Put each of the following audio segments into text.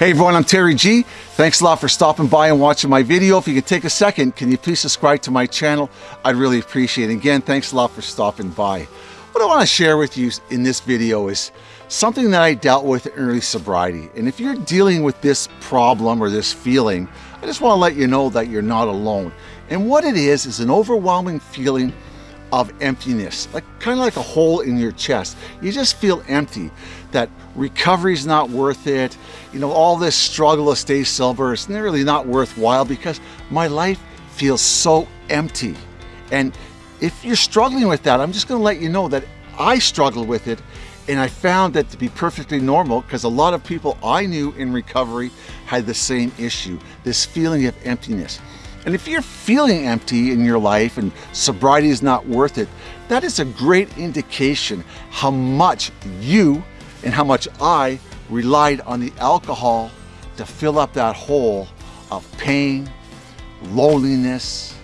Hey everyone, I'm Terry G. Thanks a lot for stopping by and watching my video. If you could take a second, can you please subscribe to my channel? I'd really appreciate it. Again, thanks a lot for stopping by. What I want to share with you in this video is something that I dealt with in early sobriety. And if you're dealing with this problem or this feeling, I just want to let you know that you're not alone. And what it is, is an overwhelming feeling of emptiness, like kind of like a hole in your chest. You just feel empty, that recovery is not worth it. You know, all this struggle to stay sober is really not worthwhile because my life feels so empty. And if you're struggling with that, I'm just gonna let you know that I struggled with it and I found that to be perfectly normal because a lot of people I knew in recovery had the same issue, this feeling of emptiness. And if you're feeling empty in your life and sobriety is not worth it, that is a great indication how much you and how much I relied on the alcohol to fill up that hole of pain, loneliness,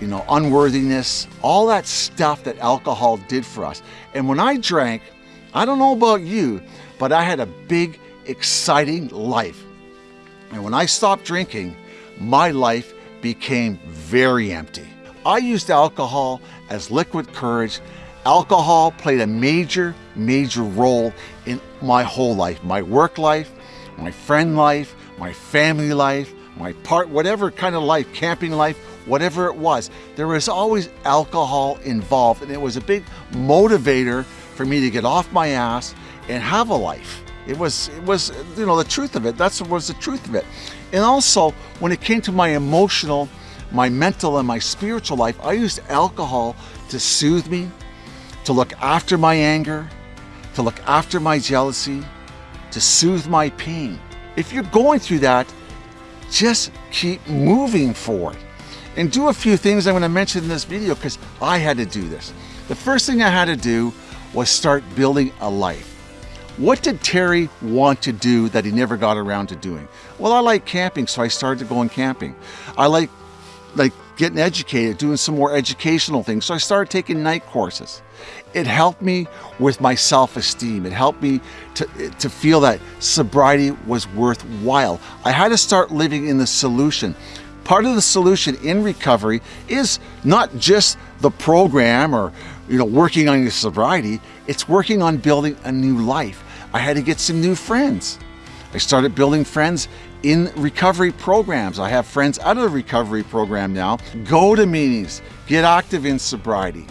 you know, unworthiness, all that stuff that alcohol did for us. And when I drank, I don't know about you, but I had a big, exciting life. And when I stopped drinking, my life became very empty. I used alcohol as liquid courage. Alcohol played a major, major role in my whole life, my work life, my friend life, my family life, my part, whatever kind of life, camping life, whatever it was, there was always alcohol involved. And it was a big motivator for me to get off my ass and have a life. It was, it was, you know, the truth of it. That's what was the truth of it. And also, when it came to my emotional, my mental, and my spiritual life, I used alcohol to soothe me, to look after my anger, to look after my jealousy, to soothe my pain. If you're going through that, just keep moving forward. And do a few things I'm going to mention in this video because I had to do this. The first thing I had to do was start building a life. What did Terry want to do that he never got around to doing? Well, I like camping, so I started going camping. I like like getting educated, doing some more educational things. So I started taking night courses. It helped me with my self-esteem. It helped me to, to feel that sobriety was worthwhile. I had to start living in the solution. Part of the solution in recovery is not just the program or you know working on your sobriety, it's working on building a new life. I had to get some new friends. I started building friends in recovery programs. I have friends out of the recovery program now. Go to meetings, get active in sobriety.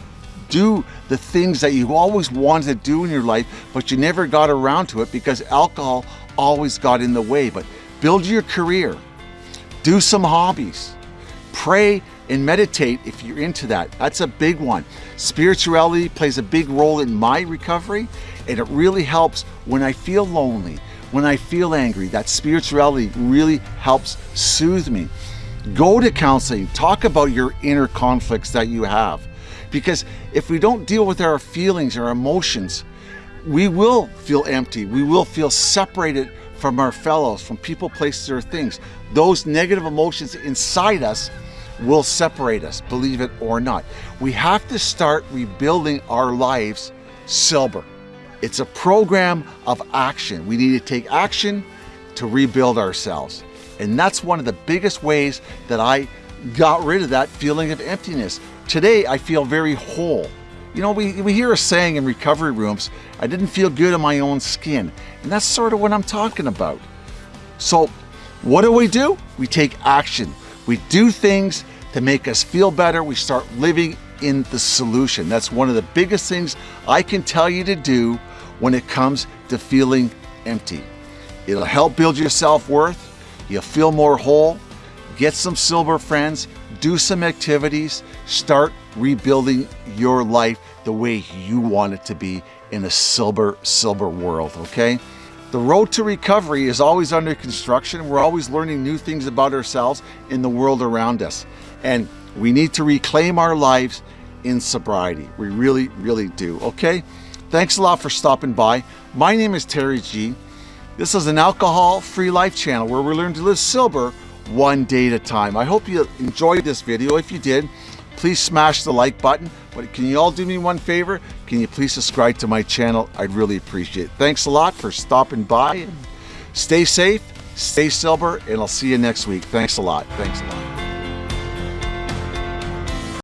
Do the things that you always wanted to do in your life, but you never got around to it because alcohol always got in the way. But build your career, do some hobbies. Pray and meditate if you're into that. That's a big one. Spirituality plays a big role in my recovery and it really helps when I feel lonely, when I feel angry. That spirituality really helps soothe me. Go to counseling, talk about your inner conflicts that you have. Because if we don't deal with our feelings, our emotions, we will feel empty. We will feel separated from our fellows, from people, places, or things. Those negative emotions inside us will separate us, believe it or not. We have to start rebuilding our lives sober. It's a program of action. We need to take action to rebuild ourselves. And that's one of the biggest ways that I got rid of that feeling of emptiness. Today, I feel very whole. You know, we, we hear a saying in recovery rooms, I didn't feel good in my own skin. And that's sort of what I'm talking about. So what do we do? We take action. We do things to make us feel better. We start living in the solution. That's one of the biggest things I can tell you to do when it comes to feeling empty. It'll help build your self-worth. You'll feel more whole. Get some silver friends. Do some activities. Start rebuilding your life the way you want it to be in a silver, silver world, okay? The road to recovery is always under construction. We're always learning new things about ourselves and the world around us. And we need to reclaim our lives in sobriety. We really, really do, okay? Thanks a lot for stopping by. My name is Terry G. This is an alcohol-free life channel where we learn to live sober one day at a time. I hope you enjoyed this video. If you did, please smash the like button. But can you all do me one favor? Can you please subscribe to my channel? I'd really appreciate it. Thanks a lot for stopping by. Stay safe Stay sober, and I'll see you next week. Thanks a lot. Thanks a lot.